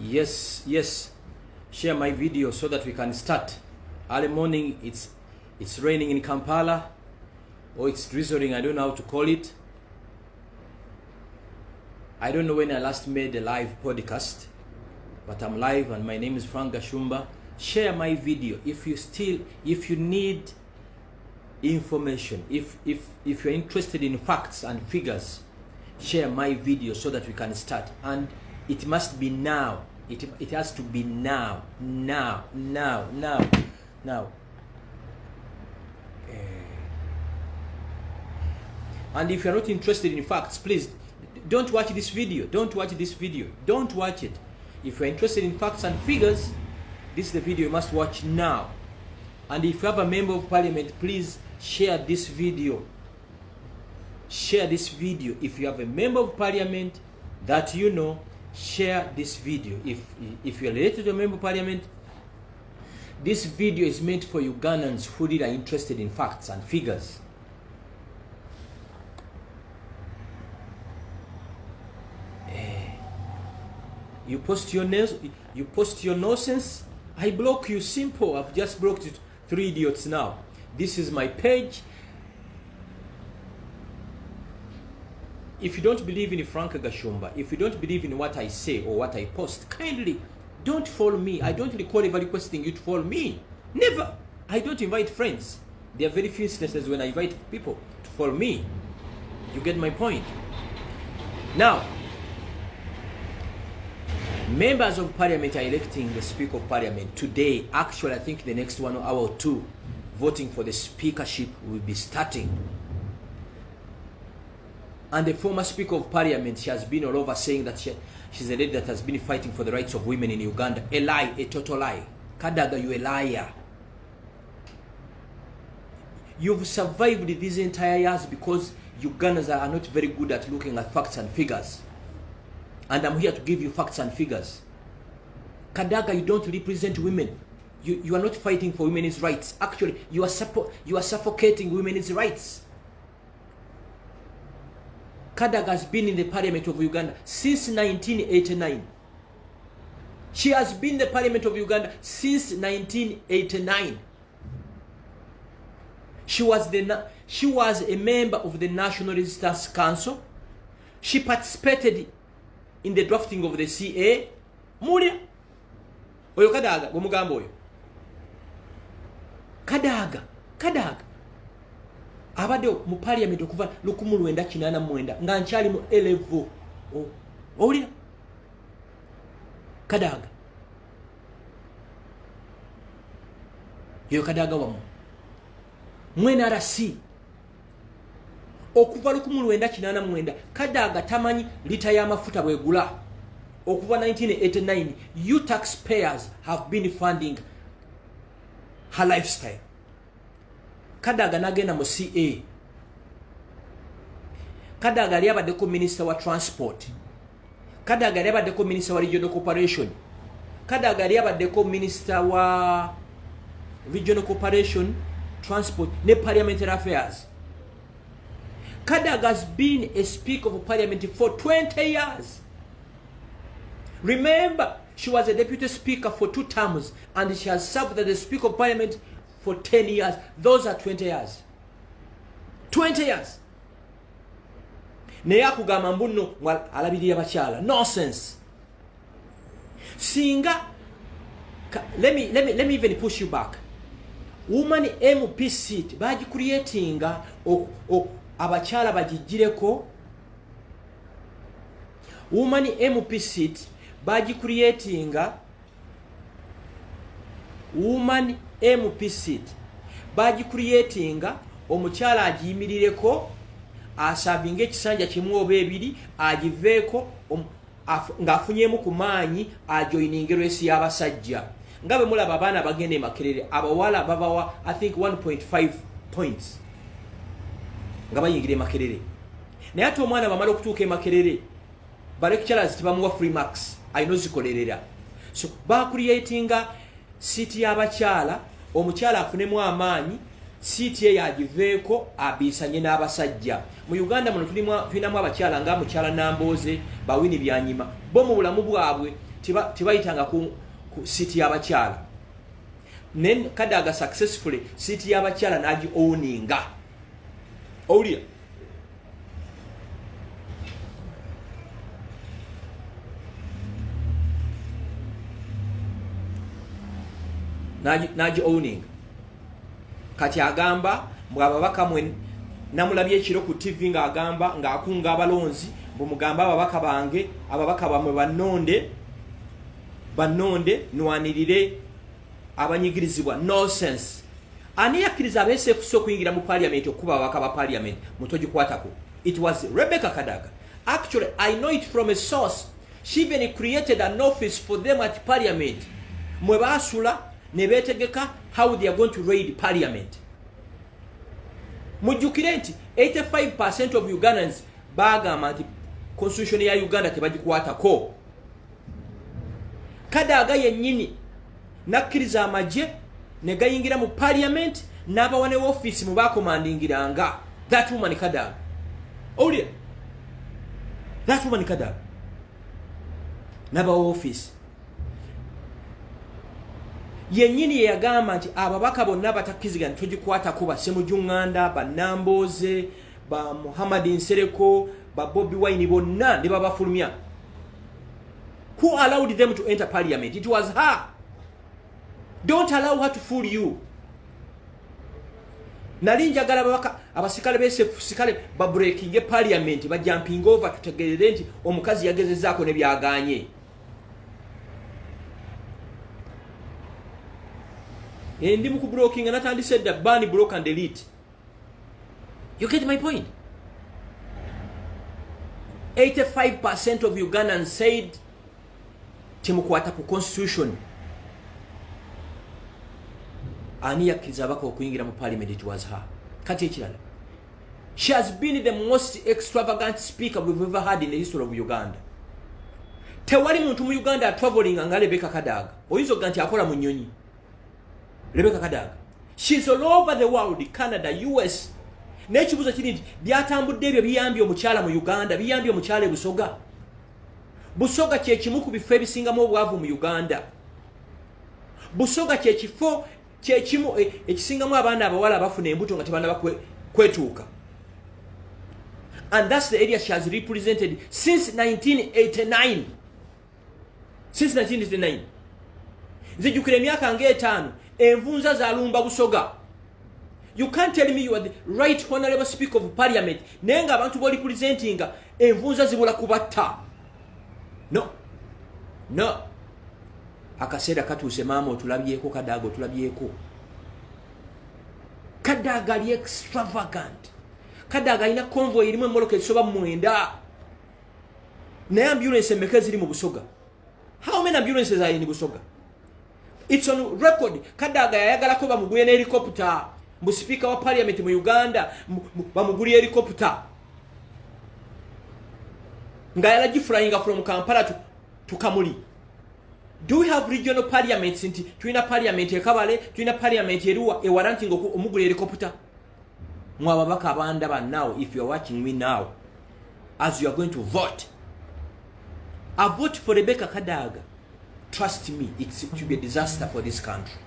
Yes, yes. Share my video so that we can start. Early morning, it's it's raining in Kampala. Or it's drizzling, I don't know how to call it. I don't know when I last made a live podcast. But I'm live and my name is Frank Gashumba. Share my video. If you still, if you need information. If if if you're interested in facts and figures share my video so that we can start. And it must be now. It, it has to be now. Now. Now. Now. Now. Eh. and if you're not interested in facts please don't watch this video. Don't watch this video. Don't watch it. If you're interested in facts and figures this is the video you must watch now. And if you have a member of parliament please share this video. Share this video. If you have a member of parliament that you know share this video. If if you're related to a member of parliament this video is meant for ugandans who really are interested in facts and figures. Eh, you post your nails you post your nonsense i block you. Simple. I've just blocked it three idiots now this is my page. If you don't believe in frank gashumba if you don't believe in what i say or what i post kindly don't follow me. I don't recall ever requesting you to follow me. Never. I don't invite friends. There are very few instances when i invite people to follow me. You get my point? Now members of parliament are electing the speaker of parliament today. Actually i think the next one hour or two voting for the speakership will be starting. And the former speaker of parliament she has been all over saying that she, she's a lady that has been fighting for the rights of women in uganda. A lie a total lie. Kadaga you a liar. You've survived these entire years because ugandans are not very good at looking at facts and figures. And i'm here to give you facts and figures. Kadaga you don't represent women you, you are not fighting for women's rights actually you are, suppo- you are suffocating women's rights Kadaga has been in the parliament of Uganda since 1989. She has been in the parliament of Uganda since 1989. She was the she was a member of the National Resistance Council. She participated in the drafting of the CA. Mulya oyo Kadaga gwemugamba oyo Kadaga Kadaga. Abadde mu parliament okuva 1989 nga nkyali mu elevo owulira? Kadaga. Yoyo kadaga wamu. Mu nrc okuva 1989 kadaga tamanyi lita y'amafuta bwegula okuva 1989 you taxpayers have been funding her lifestyle kadaga nagenda mu ca kadaga yali abaddeko minisita wa transport. Kadaga yali abaddeko minisita wa regional corporation. Kadaga yali abaddeko minisita wa regional corporation transport ne parliamentary affairs. Kadaga has been a speaker of parliament for 20 years. Remember she was a deputy speaker for two terms and she has served as the speaker of parliament for 10 years. Those are 20 years. 20 years. Naye akugamba mbuno alabirira bakyala. Nonsense. Singa let me, let, me, let me even push you back. Woman mp seat bagicreatinga abakyala bagijireko woman mp seat bagicreatinga. Woman mp seat bagicreatinga omukyala agiyimirireko asavinga ekisanja kimu oba ebiri agiveeko ng'afunyemu ku maanyi ajoininga erwesi y'abasajja. Nga bwe mulaba abaana bagenda emakerere abawala babawa i think 1.5 points nga bayingira emakerere naye ate omwana bamala okutuuka emakerere balecturers tebamuwa free max alina ozikolerera so bacreatinga siiti y'abakyala omukyala afunemu amaanyi siiti eyo agiveeko abiisanye n'abasajja. Mu uganda muno tulinamu abakyala nga mukyala namboze bawini byanyima. Bo mu bulamu bwabwe ku, ku siiti y'abakyala. Naye kadaga successfully siiti y'abakyala n'agi owninga owulira N'agi owning. Kati agamba mbwe ababaka mwe namulabye ekiro ku tv ng'agamba ng'akunga abalonzi bwemugambe ababaka bange ababaka bamwe bannonde bannonde nwanirire abanyigirizibwa. Nonsense. Ani yakkiriza abeesefusa okuyingira mu parliament okuba ababaka ba parliament? Mutogikwatako it was rebecca kadaga. Actually i know it from a source. She even created an office for them at parliament. Mwe baasula ne beetegeka how they are going to raid parliament. Mujjukire nti 85 of ugandans bagamba nti constitution ya uganda tebagikwatako. Kadaaga yennyini nakkiriza amagye ne gayingira mu parliament n'abawa ne ofiisi mu bakomandingiranga that woman kadaaga owulira? That woman kadaaga n'abawa ofiisi yennyini yeyagamba nti ababaka bonna batakkiriziga nti togikwatako basemujuŋŋanda banambooze ba muhammadi nsereko ba bobi wine bonna ne babafulumya. Who allowed them to enter parliament? It was her. Don't allow her to fool you. Nali njagala babaka abasikale besikale babrekinge parliament bajamping over tutegerere nti omukazi yagezezaako ne ndi mu kubrokinga natandise dda ban block and delete. You get my point? 85% of ugandans said temukwata ku constitution. Ani yakkiriza abaka okuyingira mu parliament it was her? Kati ekirala she has been the most extravagant speaker we've ever had in the history of uganda. Tewali muntu mu uganda atravelinga nga rebeka kadaga oyinza okuga nti akola mu nyonyi rebeka kadaga. Shes all over the world canada us n'ekibuuzo kiri nti byatambudde ebyo biyambye omukyala mu uganda biyambye omukyala e busoga. Busoga kyekimu ku bifo ebisingamu obwavu mu uganda. Busoga kyekifo kyekimu e- ekisingamu abaana abawala abafuna embuto nga tebanaba kwe- kwetuuka. And thats the area she has represented since 1989 since 1989 nzijjukira emyaka ngaetaano envunza zalumba busoga. You can't tell me you are the right honorable speaker of parliament. Naye nga abantu bolipresentinga envunza zibula kubatta no. No. Akaseera katuuse maama otulabyeko kadaaga otulabyeko. Kadaaga ali extravagant. Kadaaga alina convoy erimu emoloka ezisoba mwenda. Naye ambulance emeka eziri mu busoga? How many ambulances are in busoga its on record. Kadaaga yayagalako bamugulye ne helicopter mbu speaker wa parliament mu uganda mu- mu- bamugulye helicopter nga yalagiflyinga from kampala to, to kamuli. Do we have regional parliaments? Nti tulina parliament ekabale tulina parliament eruwa ewala nti nga omugula helicopter mwe ababaka abandaba now if you are watching me now as you are going to vote. A vote for rebecca kadaga trust me it's to be a disaster for this country.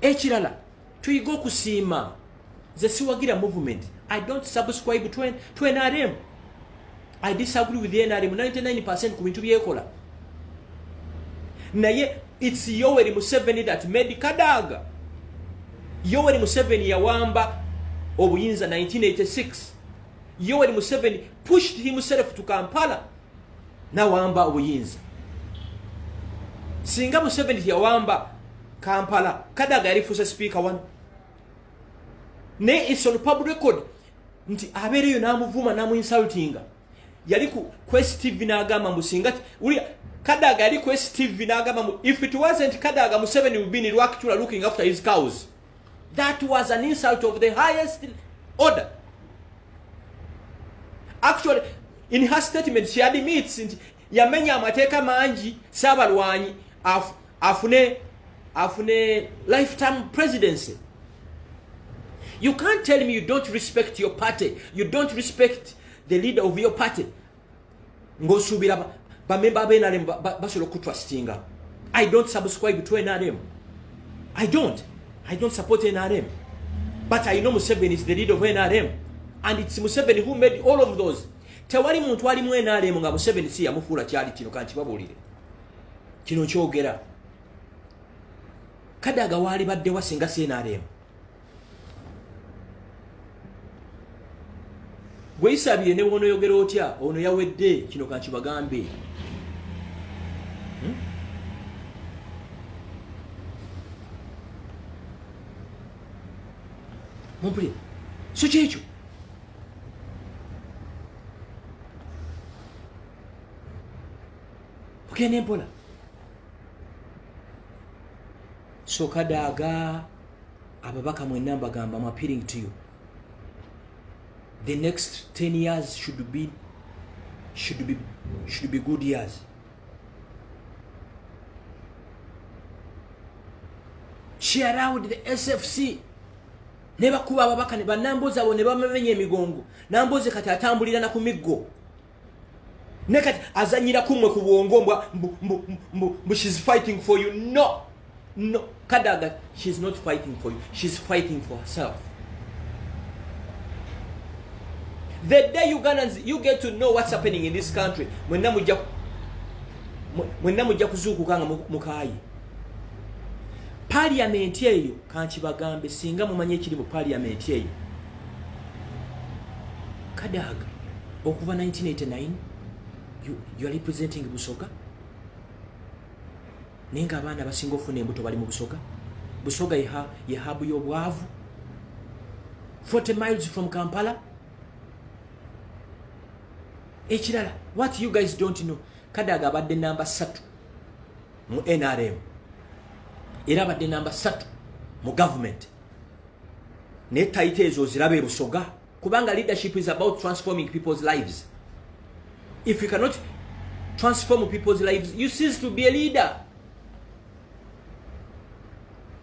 Ekirala tuyiga okusiima nze siwagira movement. I don't subscribe to, to nrm i disagree with nrm 99 ku bintu byekola. Naye its yoweri museveni that made kadaga. Yoweri museveni yawamba obuyinza 1986 yoweri museveni pushed himself to kampala. Nawamba obuyinza singa museveni tiyawamba kampala kadaga yalifuusa speaker wano. Naye its on public record. Nti abeereyo n'amuvuma n'amuinsultinga. Yali ku quest tv n'agamba mbu singa ulya kadaga yali quest tv n'agamba mbu if it wasn't kadaga museveni would be in rwakitula looking after his cows. That was an insult of the highest order. Actually in her statement she admits nti yamenya amateeka mangi saabalwanyi afune afune lifetime presidency. You can't tell me you don't respect your party. You don't respect the leader of your party. Ng'osuubira ba- bamemba abenrm basobola okutrustinga i don't subscribe to nrm i don't. I don't support nrm but i know museveni is the leader of nrm and its museveni who made all of those. Tewali muntu alimu nrm nga museveni si yamufuula kyali kino kankibabuulire kino kyogera. Kadaga waali baddewa singa si nrm gweyisabire ne bwonoyogera otya? Ono yawedde kino kankibagambe hmm? mumpulire so kyekyo? Ogenda empola so kadaaga ababaka mwenna mbagamba m appealing to you. The next 10 years should be should be should be good years. She allowed the sfc nebakuba ababaka ne banambuzi abo ne bamamenya emigongo. Nambuzi kati atambulira na ku miggo. Ne kati azanyira kumwe ku bwongo mbu shes fighting for you. No no kadaga shes not fighting for you. Shes fighting for herself. The day ugandans you get to know what's happening in this country. Mwenna mujja kuzuukuka nga mukaayi paliamenti eyo kankibagambe singa mumanye ekiri mu paliamenti eyo. Kadaga okuva 1989 you, you are representing busoga naye nga abaana basinga ofuna embuto bali mu busoga busoga yehabu y'obwavu? 40 miles from kampala? Ekirala what you guys don't know kadaga abadde namba 3 mu nrm era abadde namba 3 mu government naye taita ezo ziraba ebusoga kubanga leadership is about transforming people's lives. If you cannot transform people's lives you cease to be a leader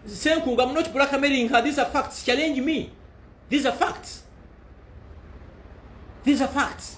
senkunga i'm not blackmailing her these are facts. Challenge me. These are facts. These are facts